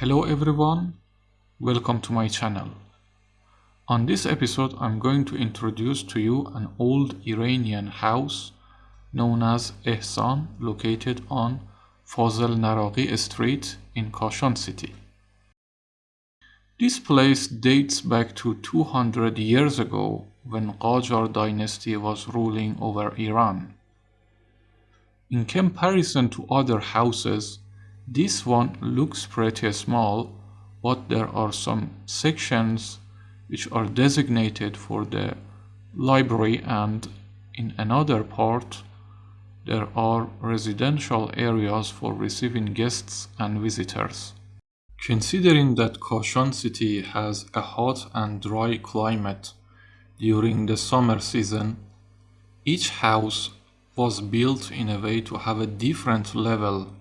Hello everyone, welcome to my channel. On this episode I'm going to introduce to you an old Iranian house known as Ehsan located on Fazl Naraqi Street in Kashan City. This place dates back to 200 years ago when Qajar dynasty was ruling over Iran. In comparison to other houses, this one looks pretty small, but there are some sections which are designated for the library and in another part there are residential areas for receiving guests and visitors. Considering that Kashan city has a hot and dry climate during the summer season, each house was built in a way to have a different level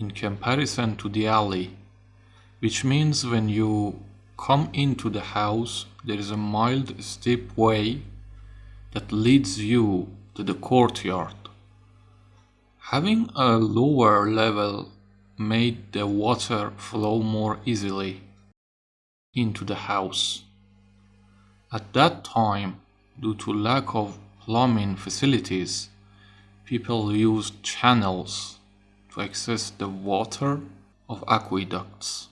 in comparison to the alley, which means when you come into the house, there is a mild steep way that leads you to the courtyard. Having a lower level made the water flow more easily into the house. At that time, due to lack of plumbing facilities, people used channels access the water of aqueducts.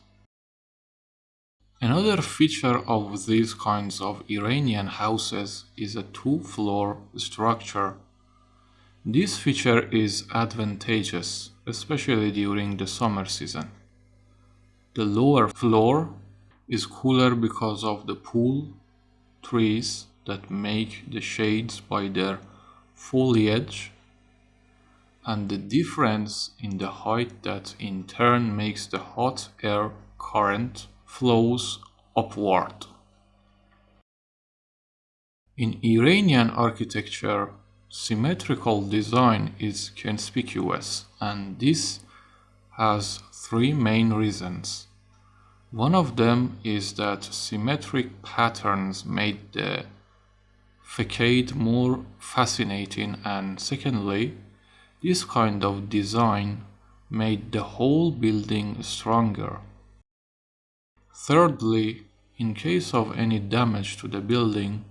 Another feature of these kinds of Iranian houses is a two-floor structure. This feature is advantageous, especially during the summer season. The lower floor is cooler because of the pool trees that make the shades by their foliage and the difference in the height that in turn makes the hot air current flows upward. In Iranian architecture, symmetrical design is conspicuous and this has three main reasons. One of them is that symmetric patterns made the facade more fascinating and secondly, this kind of design made the whole building stronger. Thirdly, in case of any damage to the building,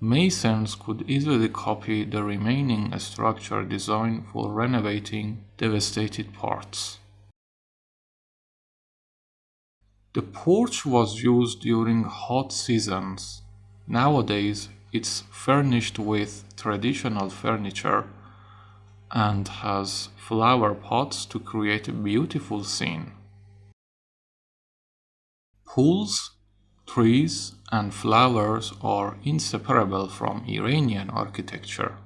masons could easily copy the remaining structure design for renovating devastated parts. The porch was used during hot seasons. Nowadays, it's furnished with traditional furniture and has flower pots to create a beautiful scene. Pools, trees and flowers are inseparable from Iranian architecture.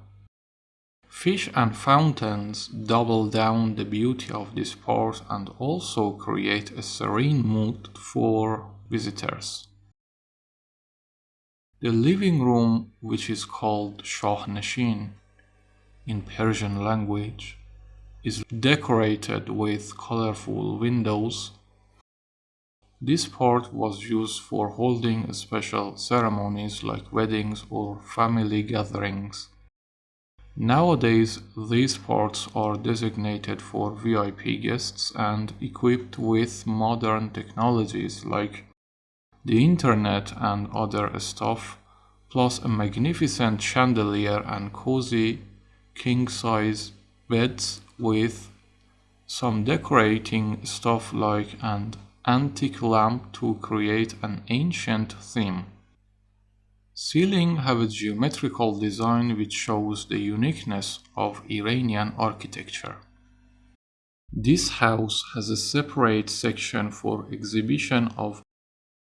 Fish and fountains double down the beauty of this part and also create a serene mood for visitors. The living room, which is called Shahnashin, in Persian language is decorated with colorful windows. This part was used for holding special ceremonies like weddings or family gatherings. Nowadays, these parts are designated for VIP guests and equipped with modern technologies like the internet and other stuff, plus a magnificent chandelier and cozy king size beds with some decorating stuff like an antique lamp to create an ancient theme. Ceiling have a geometrical design which shows the uniqueness of Iranian architecture. This house has a separate section for exhibition of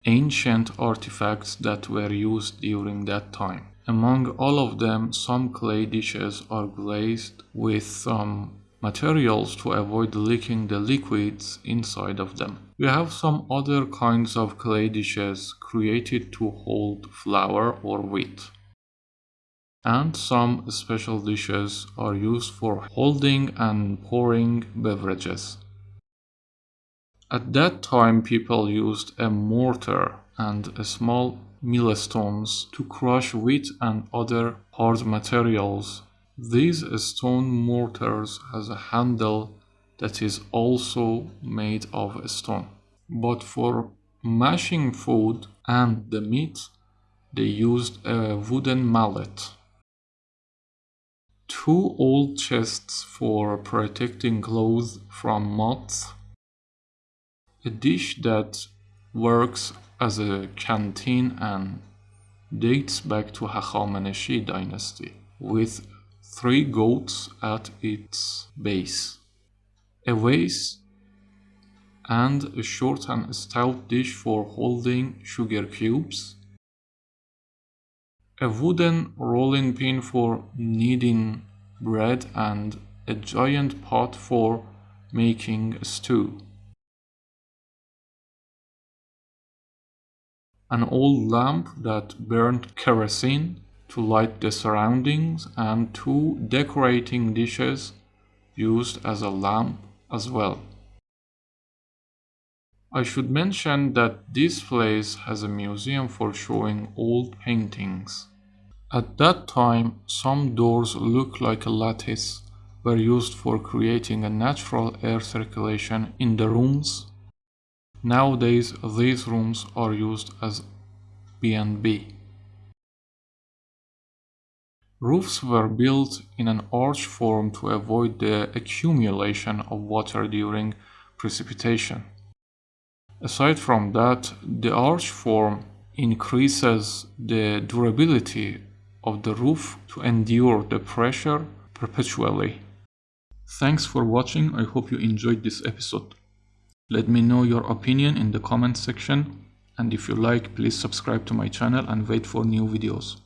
ancient artifacts that were used during that time. Among all of them, some clay dishes are glazed with some materials to avoid leaking the liquids inside of them. We have some other kinds of clay dishes created to hold flour or wheat. And some special dishes are used for holding and pouring beverages. At that time people used a mortar and a small millstones to crush wheat and other hard materials. These stone mortars has a handle that is also made of stone. but for mashing food and the meat, they used a wooden mallet. Two old chests for protecting clothes from moths. A dish that works as a canteen and dates back to Hachameneshi dynasty with three goats at its base. A vase and a short and stout dish for holding sugar cubes, a wooden rolling pin for kneading bread and a giant pot for making stew. An old lamp that burned kerosene to light the surroundings and two decorating dishes used as a lamp as well. I should mention that this place has a museum for showing old paintings. At that time, some doors look like a lattice were used for creating a natural air circulation in the rooms. Nowadays, these rooms are used as B&B. Roofs were built in an arch form to avoid the accumulation of water during precipitation. Aside from that, the arch form increases the durability of the roof to endure the pressure perpetually. Thanks for watching, I hope you enjoyed this episode. Let me know your opinion in the comment section and if you like please subscribe to my channel and wait for new videos.